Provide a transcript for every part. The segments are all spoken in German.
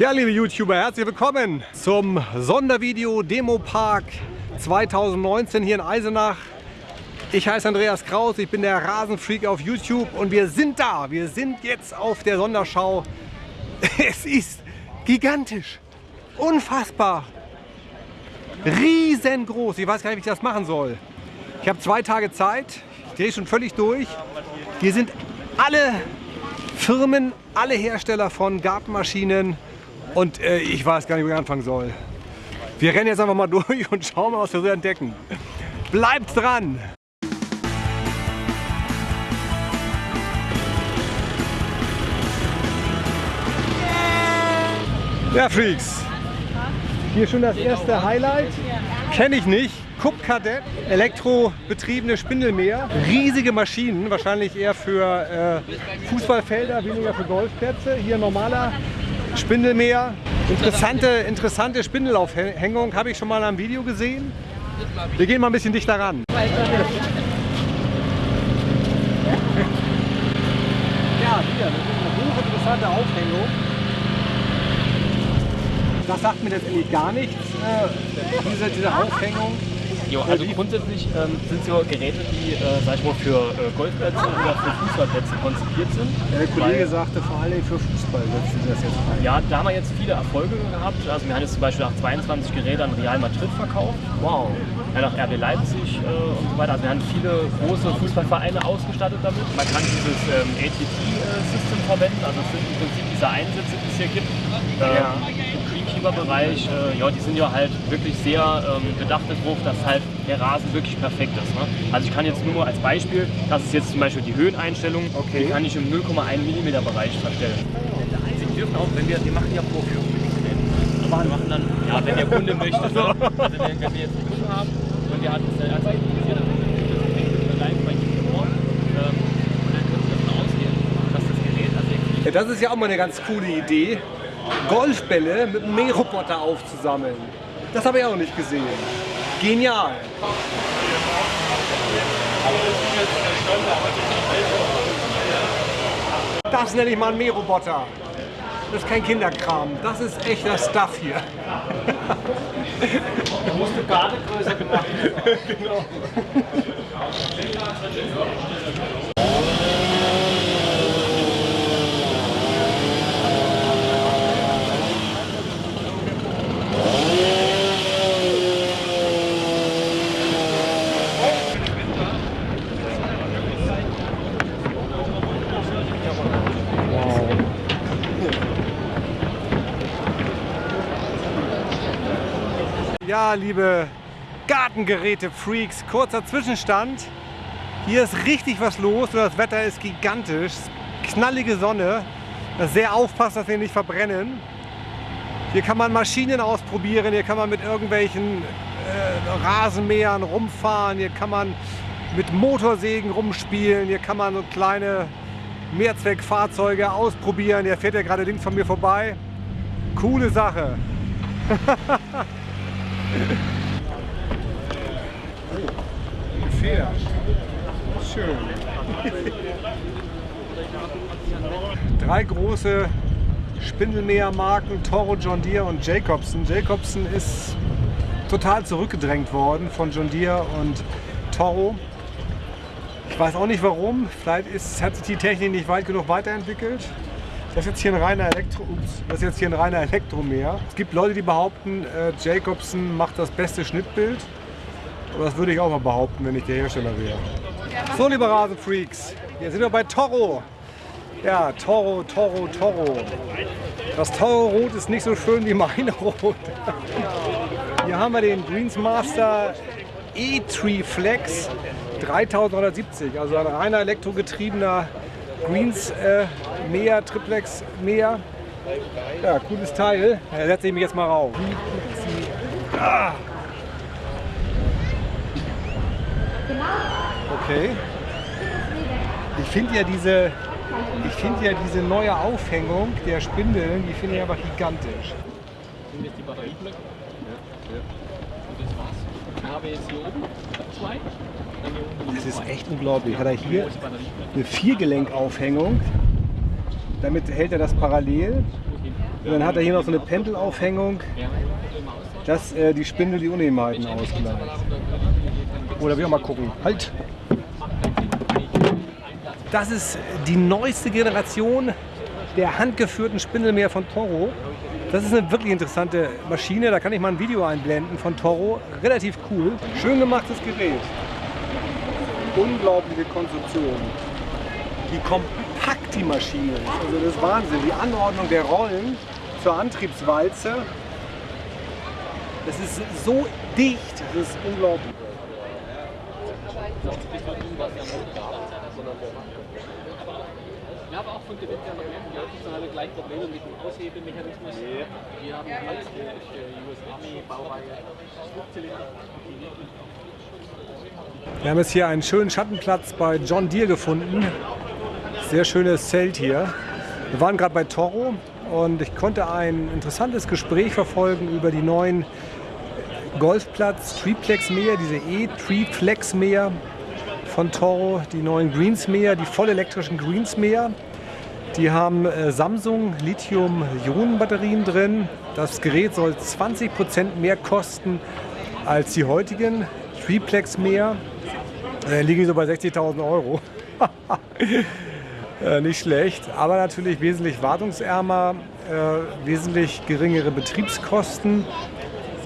Ja, liebe YouTuber, herzlich willkommen zum Sondervideo Demo Park 2019 hier in Eisenach. Ich heiße Andreas Kraus, ich bin der Rasenfreak auf YouTube und wir sind da. Wir sind jetzt auf der Sonderschau. Es ist gigantisch, unfassbar, riesengroß. Ich weiß gar nicht, wie ich das machen soll. Ich habe zwei Tage Zeit, ich drehe schon völlig durch. Hier sind alle Firmen, alle Hersteller von Gartenmaschinen, und äh, ich weiß gar nicht, wo ich anfangen soll. Wir rennen jetzt einfach mal durch und schauen mal, was wir so entdecken. Bleibt dran! Ja, Freaks. Hier schon das erste Highlight. Kenne ich nicht. Cup Kadett, elektrobetriebene Spindelmäher. Riesige Maschinen, wahrscheinlich eher für äh, Fußballfelder, weniger für Golfplätze. Hier normaler Spindelmäher. Interessante, interessante Spindelaufhängung habe ich schon mal am Video gesehen. Wir gehen mal ein bisschen dichter ran. Ja, hier, das ist eine hochinteressante Aufhängung. Das sagt mir letztendlich gar nichts, äh, diese, diese Aufhängung. Jo, also grundsätzlich ähm, sind so Geräte, die, äh, sag ich mal, für äh, Golfplätze oder für Fußballplätze konzipiert sind. Der Kollege sagte vor allem für Fußball setzen sie das jetzt ein. Ja, da haben wir jetzt viele Erfolge gehabt. Also wir haben jetzt zum Beispiel nach 22 Geräte an Real Madrid verkauft. Wow. Ja, nach RB Leipzig äh, und so weiter. Also wir haben viele große Fußballvereine ausgestattet damit. Man kann dieses ähm, ATT-System äh, verwenden. Also es sind im Prinzip diese Einsätze, die es hier gibt. Ähm, ja. Bereich, äh, ja, die sind ja halt wirklich sehr ähm, bedacht darauf, dass halt der Rasen wirklich perfekt ist. Ne? Also ich kann jetzt nur als Beispiel, das ist jetzt zum Beispiel die Höheneinstellung, okay. die kann ich im 0,1 mm Bereich verstellen. Sie dürfen auch, wenn wir, wir machen ja Vorführungen mit den Geräten. Wir machen dann, ja, wenn der Kunde möchte, so. also wenn, wir jetzt einen Kunden haben und der hat uns dann interessiert, dann live bei ihm vor und dann können Sie davon ausgehen, dass das Gerät ja, Das ist ja auch mal eine ganz coole Idee. Golfbälle mit einem Mähroboter aufzusammeln. Das habe ich auch nicht gesehen. Genial. Das nenne ich mal einen Mähroboter. Das ist kein Kinderkram. Das ist echter Stuff hier. Da musst du gar nicht größer gemacht genau. Ja, liebe Gartengeräte-Freaks, kurzer Zwischenstand. Hier ist richtig was los und das Wetter ist gigantisch. Knallige Sonne. Sehr aufpassen, dass wir nicht verbrennen. Hier kann man Maschinen ausprobieren, hier kann man mit irgendwelchen äh, Rasenmähern rumfahren, hier kann man mit Motorsägen rumspielen, hier kann man so kleine Mehrzweckfahrzeuge ausprobieren. Der fährt ja gerade links von mir vorbei. Coole Sache. Oh, Pferd. Schön. Drei große Spindelmähermarken, Toro, John Deere und Jacobsen. Jacobsen ist total zurückgedrängt worden von John Deere und Toro. Ich weiß auch nicht warum. Vielleicht ist, hat sich die Technik nicht weit genug weiterentwickelt. Das ist jetzt hier ein reiner Elektro, ups, das ist jetzt hier ein reiner Elektromäher. Es gibt Leute, die behaupten, äh, Jacobsen macht das beste Schnittbild. Aber das würde ich auch mal behaupten, wenn ich der Hersteller wäre. So, liebe Rasenfreaks, hier sind wir bei Toro. Ja, Toro, Toro, Toro. Das Toro-Rot ist nicht so schön wie meine Rot. Hier haben wir den Greensmaster E-Tree Flex 3970, also ein reiner elektrogetriebener Greens äh, Mäher, Triplex Mäher. Ja, cooles Teil. Da setze ich mich jetzt mal rauf. Ah. Okay. Ich finde ja diese ich finde ja diese neue Aufhängung der Spindeln, die finde ich aber gigantisch. Sind jetzt die Batterieblöcke? Ja. Und das war's. Haben wir jetzt hier oben zwei. Das ist echt unglaublich. Hat er hier eine Viergelenkaufhängung. Damit hält er das parallel. Und dann hat er hier noch so eine Pendelaufhängung, dass äh, die Spindel die Unebenheiten ausgleicht. Oder wir auch mal gucken. Halt! Das ist die neueste Generation der handgeführten Spindelmäher von Toro. Das ist eine wirklich interessante Maschine. Da kann ich mal ein Video einblenden von Toro. Relativ cool. Schön gemachtes Gerät. Unglaubliche Konstruktion. Wie kompakt die Maschine ist. Also das ist Wahnsinn. Die Anordnung der Rollen zur Antriebswalze. Das ist so dicht. Das ist unglaublich. Ja, aber auch von der Wettbewerb, die haben gleich Probleme mit dem Aushebelmechanismus. Wir haben jetzt die US Army Baureihe Flugzylinder. Wir haben jetzt hier einen schönen Schattenplatz bei John Deere gefunden. Sehr schönes Zelt hier. Wir waren gerade bei Toro und ich konnte ein interessantes Gespräch verfolgen über die neuen Golfplatz Triplex Mäher, diese E-Triplex Mäher von Toro, die neuen Greensmäher, die vollelektrischen Greensmäher. Die haben äh, Samsung Lithium-Ionen-Batterien drin. Das Gerät soll 20% mehr kosten als die heutigen Triplex-Mäher. Äh, liegen so bei 60.000 Euro. äh, nicht schlecht, aber natürlich wesentlich wartungsärmer, äh, wesentlich geringere Betriebskosten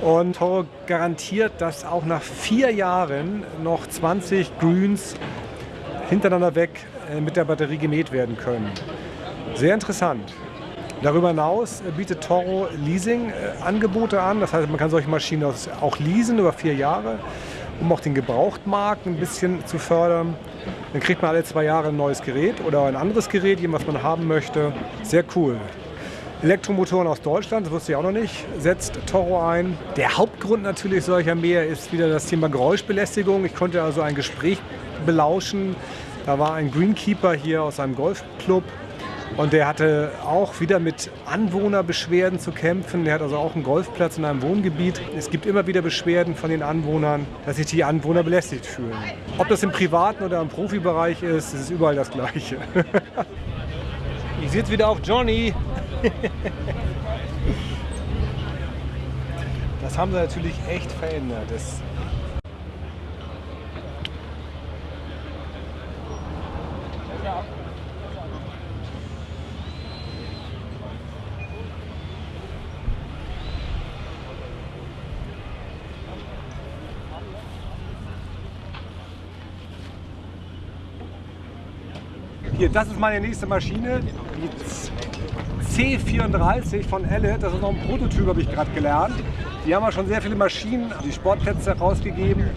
und Toro garantiert, dass auch nach vier Jahren noch 20 Greens hintereinander weg äh, mit der Batterie gemäht werden können. Sehr interessant. Darüber hinaus äh, bietet Toro Leasing-Angebote an. Das heißt, man kann solche Maschinen auch leasen über vier Jahre, um auch den Gebrauchtmarkt ein bisschen zu fördern. Dann kriegt man alle zwei Jahre ein neues Gerät oder ein anderes Gerät, was man haben möchte. Sehr cool. Elektromotoren aus Deutschland, das wusste ich auch noch nicht, setzt Toro ein. Der Hauptgrund natürlich solcher Mäher ist wieder das Thema Geräuschbelästigung. Ich konnte also ein Gespräch belauschen. Da war ein Greenkeeper hier aus einem Golfclub und der hatte auch wieder mit Anwohnerbeschwerden zu kämpfen. Der hat also auch einen Golfplatz in einem Wohngebiet. Es gibt immer wieder Beschwerden von den Anwohnern, dass sich die Anwohner belästigt fühlen. Ob das im privaten oder im Profibereich ist, ist überall das Gleiche. ich jetzt wieder auf Johnny. das haben sie natürlich echt verändert. Das Hier, das ist meine nächste Maschine, die C34 von Elle. Das ist noch ein Prototyp, habe ich gerade gelernt. Die haben ja schon sehr viele Maschinen, die Sportplätze herausgegeben.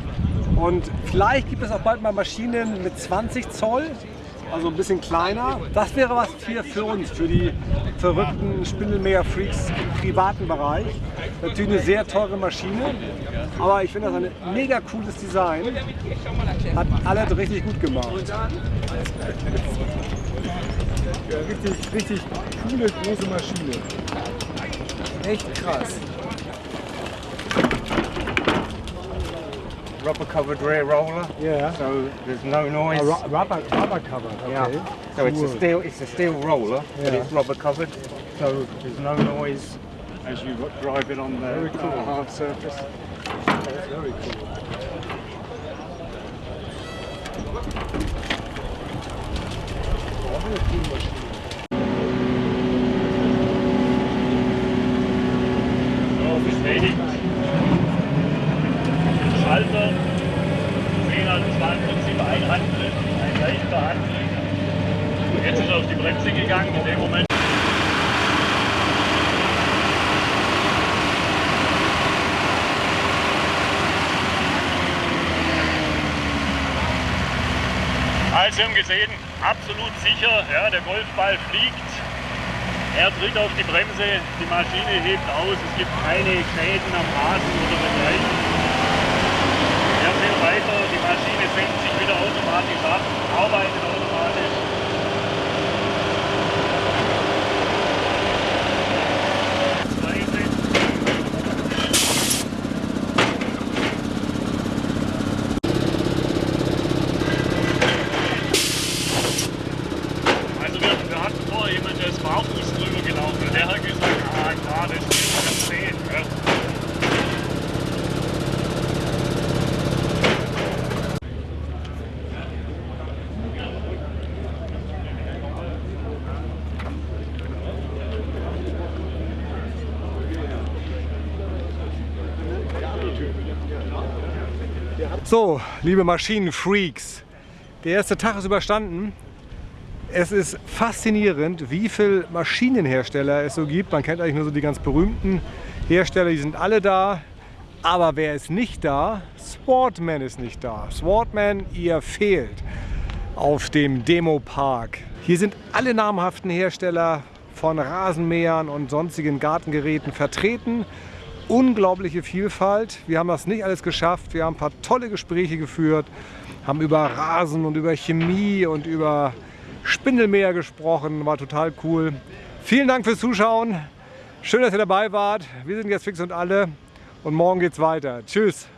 Und vielleicht gibt es auch bald mal Maschinen mit 20 Zoll, also ein bisschen kleiner. Das wäre was für, für uns, für die verrückten Spindelmäher-Freaks im privaten Bereich. Natürlich eine sehr teure Maschine, aber ich finde das ein mega cooles Design. Hat alle richtig gut gemacht. Ja, richtig, richtig coole große Maschine. Echt krass. Rubber covered rear roller. Yeah. So there's no noise. Ru- rubber, rubber covered. Okay. Yeah. So it's a steel it's a steel roller, but it's rubber covered. So there's no noise as you drive it on the Very cool. hard surface. That's very cool. Oh, Also wir haben gesehen, absolut sicher, ja, der Golfball fliegt. Er tritt auf die Bremse, die Maschine hebt aus, es gibt keine Schäden am Rasen oder dergleichen. Er fährt weiter, die Maschine senkt sich wieder automatisch ab, arbeitet automatisch. Also wir, wir hatten vorher jemanden, der ist barfuß drüber gelaufen und der hat gesagt, So, liebe Maschinenfreaks, der erste Tag ist überstanden. Es ist faszinierend, wie viele Maschinenhersteller es so gibt. Man kennt eigentlich nur so die ganz berühmten Hersteller, die sind alle da. Aber wer ist nicht da? Sportman ist nicht da. Sportman, ihr fehlt auf dem Demo-Park. Hier sind alle namhaften Hersteller von Rasenmähern und sonstigen Gartengeräten vertreten. Unglaubliche Vielfalt. Wir haben das nicht alles geschafft. Wir haben ein paar tolle Gespräche geführt, haben über Rasen und über Chemie und über Spindelmäher gesprochen. War total cool. Vielen Dank fürs Zuschauen. Schön, dass ihr dabei wart. Wir sind jetzt fix und alle und morgen geht's weiter. Tschüss.